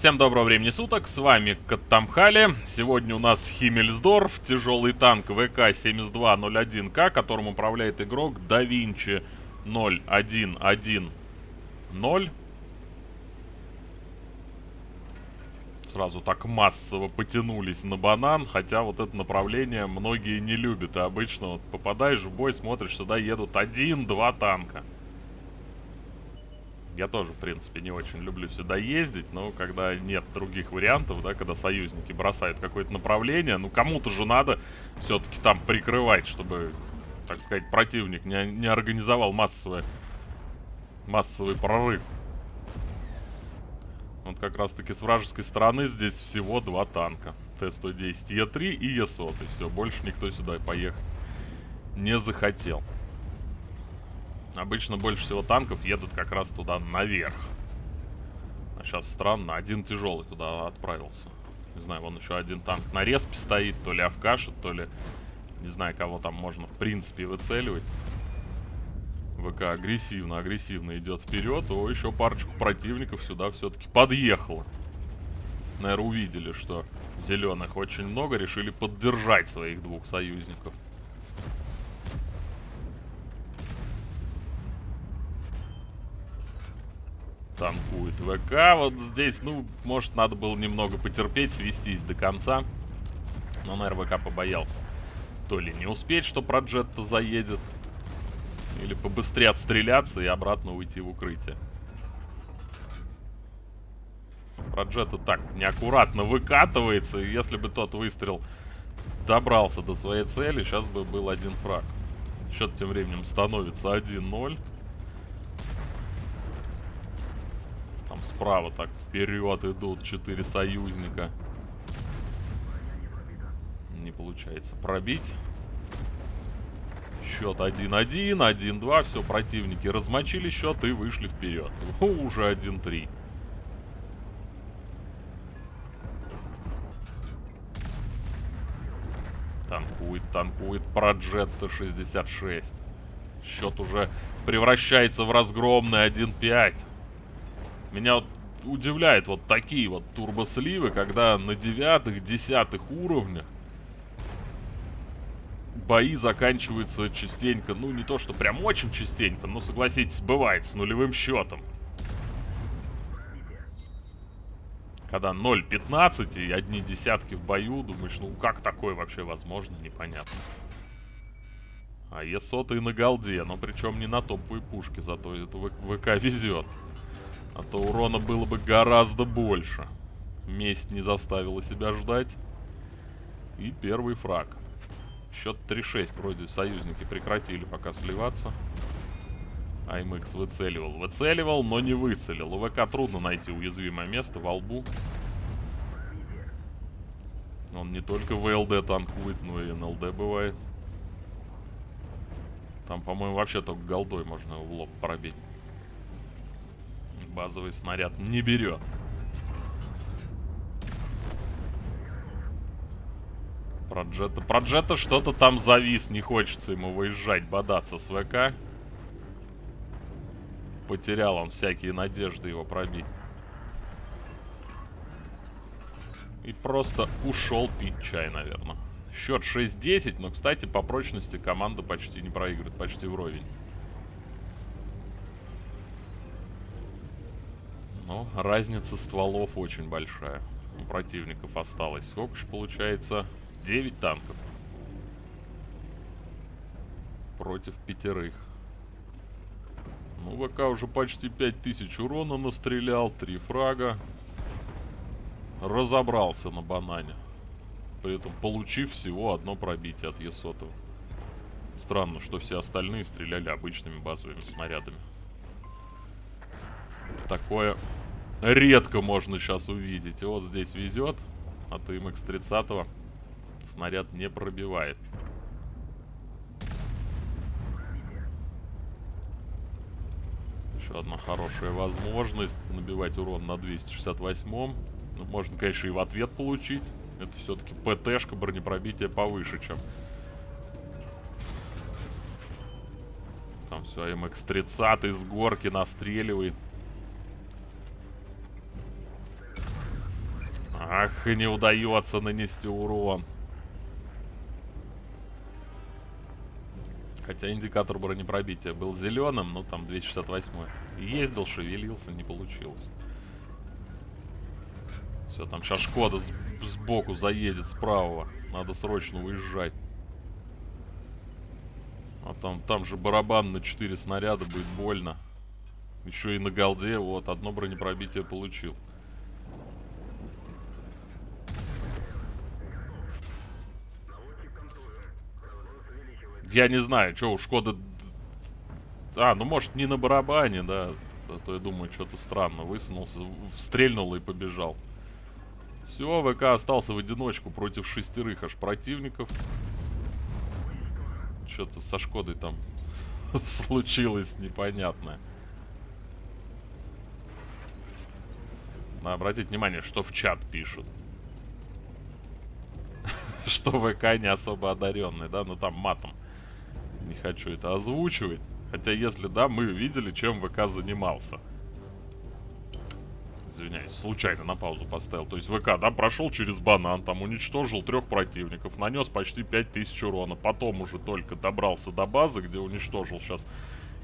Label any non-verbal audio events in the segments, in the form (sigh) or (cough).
Всем доброго времени суток, с вами Каттамхали. Сегодня у нас Химмельсдорф, тяжелый танк ВК-7201К, которым управляет игрок DaVinci 0110. Сразу так массово потянулись на банан, хотя вот это направление многие не любят. И обычно вот попадаешь в бой, смотришь, сюда едут один-два танка. Я тоже, в принципе, не очень люблю сюда ездить, но когда нет других вариантов, да, когда союзники бросают какое-то направление, ну кому-то же надо все-таки там прикрывать, чтобы, так сказать, противник не, не организовал массовый, массовый прорыв. Вот как раз таки с вражеской стороны здесь всего два танка. Т-110 Е3 и Е100. И все, больше никто сюда поехать не захотел. Обычно больше всего танков едут как раз туда наверх. А сейчас странно, один тяжелый туда отправился. Не знаю, вон еще один танк на респе стоит, то ли авкашит, то ли... Не знаю, кого там можно в принципе выцеливать. ВК агрессивно, агрессивно идет вперед. О, еще парочку противников сюда все-таки подъехало. Наверное, увидели, что зеленых очень много, решили поддержать своих двух союзников. Танкует ВК. Вот здесь, ну, может, надо было немного потерпеть, свестись до конца. Но, наверное, ВК побоялся. То ли не успеть, что Проджетта заедет, или побыстрее отстреляться и обратно уйти в укрытие. Проджетта так неаккуратно выкатывается, и если бы тот выстрел добрался до своей цели, сейчас бы был один фраг. Счет тем временем становится 1-0. Справа так вперед идут четыре союзника. Не получается пробить. Счет 1-1, 1-2. Все, противники размочили счет и вышли вперед. Уже 1-3. Танкует, танкует Проджетта 66. Счет уже превращается в разгромный 1-5. Меня вот удивляет вот такие вот турбосливы, когда на девятых, десятых уровнях бои заканчиваются частенько, ну не то что прям очень частенько, но согласитесь, бывает с нулевым счетом. Когда 0.15 и одни десятки в бою, думаешь, ну как такое вообще возможно, непонятно. А Е100 и на голде, но причем не на топовой пушке, зато это ВК везет. А то урона было бы гораздо больше. Месть не заставила себя ждать. И первый фраг. Счет 3-6. Вроде союзники прекратили пока сливаться. АМХ выцеливал. Выцеливал, но не выцелил. У ВК трудно найти уязвимое место во лбу. Он не только ВЛД танкует, но и НЛД бывает. Там, по-моему, вообще только голдой можно в лоб пробить базовый снаряд не берет. Проджета. Проджета что-то там завис, не хочется ему выезжать, бодаться с ВК. Потерял он всякие надежды его пробить. И просто ушел пить чай, наверное. Счет 6-10, но, кстати, по прочности команда почти не проигрывает, почти вровень. Но разница стволов очень большая. У противников осталось. Сколько же получается? 9 танков. Против пятерых. Ну, ВК уже почти 5000 урона настрелял. Три фрага. Разобрался на банане. При этом получив всего одно пробитие от Есотова. Странно, что все остальные стреляли обычными базовыми снарядами. Такое редко можно сейчас увидеть. Вот здесь везет, а то МХ-30 снаряд не пробивает. Еще одна хорошая возможность набивать урон на 268-м. Ну, можно, конечно, и в ответ получить. Это все-таки ПТшка, бронепробитие повыше, чем... Там все, МХ-30 с горки настреливает. Эх, не удается нанести урон. Хотя индикатор бронепробития был зеленым, но там 268. Ездил, шевелился, не получилось. Все, там сейчас Шкода сбоку заедет справа. Надо срочно уезжать. А там, там же барабан на 4 снаряда будет больно. Еще и на голде, вот, одно бронепробитие получил. Я не знаю, что у Шкоды... А, ну может не на барабане, да. А то я думаю, что-то странно. Высунулся, стрельнул и побежал. Все, ВК остался в одиночку против шестерых аж противников. Что-то со Шкодой там (laughs) случилось непонятное. Надо обратить внимание, что в чат пишут. (laughs) что ВК не особо одаренный, да? Ну там матом. Не хочу это озвучивать. Хотя если да, мы видели, чем ВК занимался извиняюсь, случайно на паузу поставил. То есть ВК, да, прошел через банан, там уничтожил трех противников, нанес почти 5000 урона. Потом уже только добрался до базы, где уничтожил сейчас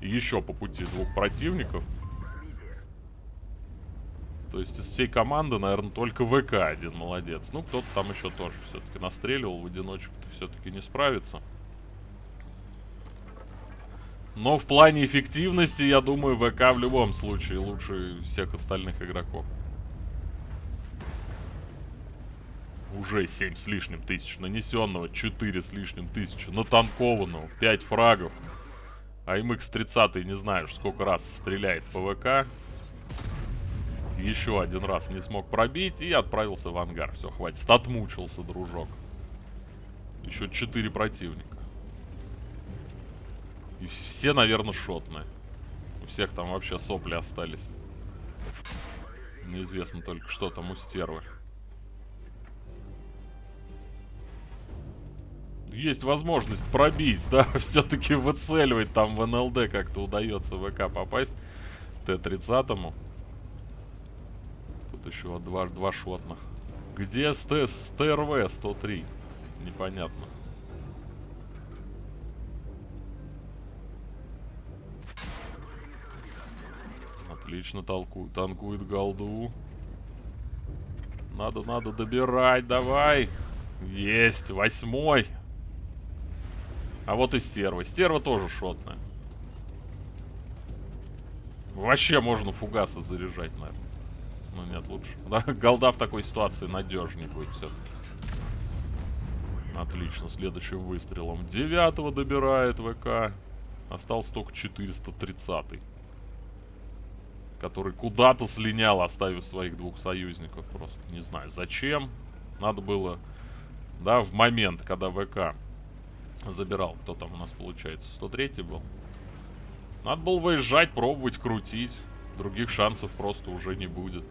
еще по пути двух противников. То есть из всей команды, наверное, только ВК один молодец. Ну, кто-то там еще тоже все-таки настреливал в одиночку-то все-таки не справится. Но в плане эффективности, я думаю, ВК в любом случае лучше всех остальных игроков. Уже 7 с лишним тысяч нанесенного, 4 с лишним тысячи натанкованного, 5 фрагов. А MX-30, не знаю, сколько раз стреляет по ВК. Еще один раз не смог пробить и отправился в ангар. Все, хватит. Отмучился, дружок. Еще 4 противника. И все, наверное, шотные. У всех там вообще сопли остались. Неизвестно только, что там у стервы. Есть возможность пробить, да, (laughs) все-таки выцеливать там в НЛД как-то удается ВК попасть. Т-30. Тут еще два, два шотных. Где СТ, СТРВ 103? Непонятно. Отлично толку, танкует голду. Надо, надо добирать, давай. Есть, восьмой. А вот и стерва. Стерва тоже шотная. Вообще можно фугасы заряжать, наверное. Ну нет, лучше. Да, голда в такой ситуации надежнее будет все-таки. Отлично, следующим выстрелом. Девятого добирает ВК. Остался только 430 -й который куда-то слинял, оставив своих двух союзников. Просто не знаю, зачем. Надо было, да, в момент, когда ВК забирал, кто там у нас получается, 103 был. Надо было выезжать, пробовать, крутить. Других шансов просто уже не будет.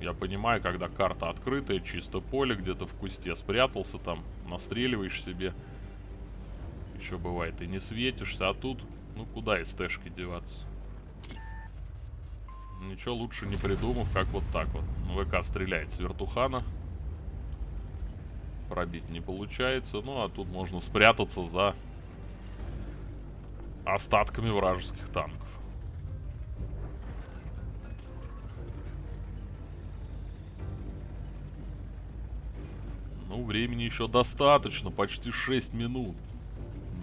Я понимаю, когда карта открытая, чисто поле, где-то в кусте спрятался там, настреливаешь себе. Еще бывает и не светишься, а тут ну куда из тэшки деваться? Ничего лучше не придумав, как вот так вот. ВК стреляет с вертухана. Пробить не получается. Ну а тут можно спрятаться за остатками вражеских танков. Ну, времени еще достаточно, почти 6 минут.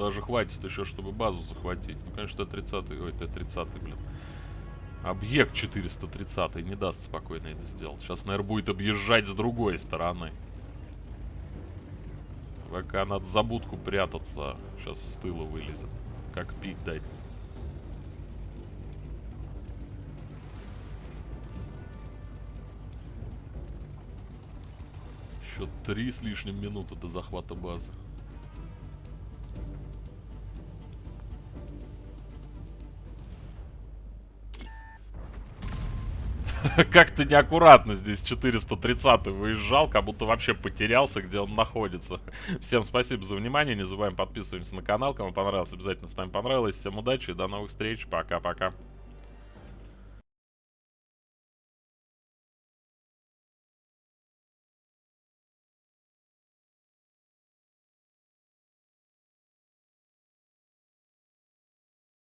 Даже хватит еще, чтобы базу захватить. Ну, конечно, Т-30, ой, Т-30, блин. Объект 430 не даст спокойно это сделать. Сейчас, наверное, будет объезжать с другой стороны. ВК надо за будку прятаться. Сейчас с тыла вылезет. Как пик дать. Еще три с лишним минуты до захвата базы. (laughs) Как-то неаккуратно здесь 430 выезжал, как будто вообще потерялся, где он находится. (laughs) Всем спасибо за внимание, не забываем подписываемся на канал, кому понравилось, обязательно ставим понравилось. Всем удачи, до новых встреч, пока-пока.